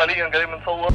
حاليا قريب من صور